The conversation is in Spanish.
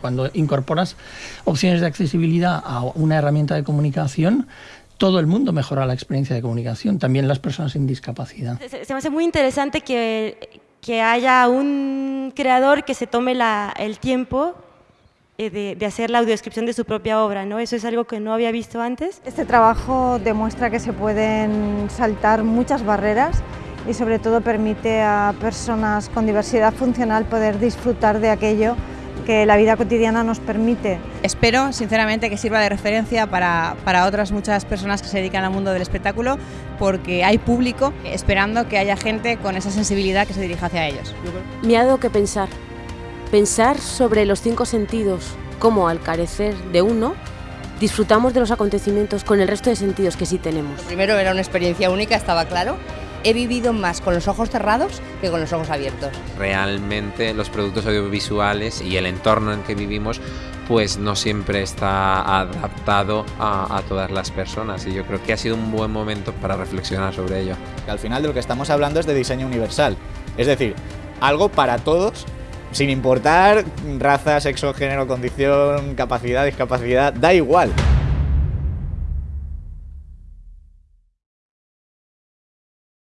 Cuando incorporas opciones de accesibilidad a una herramienta de comunicación, todo el mundo mejora la experiencia de comunicación, también las personas sin discapacidad. Se, me hace muy interesante que, que haya un creador que se tome la, el tiempo eh, de, de, hacer la audiodescripción de su propia obra, ¿no? Eso es algo que no había visto antes. Este trabajo demuestra que se pueden saltar muchas barreras y sobre todo permite a personas con diversidad funcional poder disfrutar de aquello que la vida cotidiana nos permite. Espero, sinceramente, que sirva de referencia para, para, otras muchas personas que se dedican al mundo del espectáculo, porque hay público esperando que haya gente con esa sensibilidad que se dirija hacia ellos. Me ha dado que pensar, pensar sobre los cinco sentidos, cómo al carecer de uno, disfrutamos de los acontecimientos con el resto de sentidos que sí tenemos. Primero era una experiencia única, estaba claro, he vivido más con los ojos cerrados que con los ojos abiertos. Realmente los productos audiovisuales y el entorno en que vivimos pues no siempre está adaptado a, a, todas las personas y yo creo que ha sido un buen momento para reflexionar sobre ello. Al final de lo que estamos hablando es de diseño universal, es decir, algo para todos sin importar raza, sexo, género, condición, capacidad, discapacidad, da igual.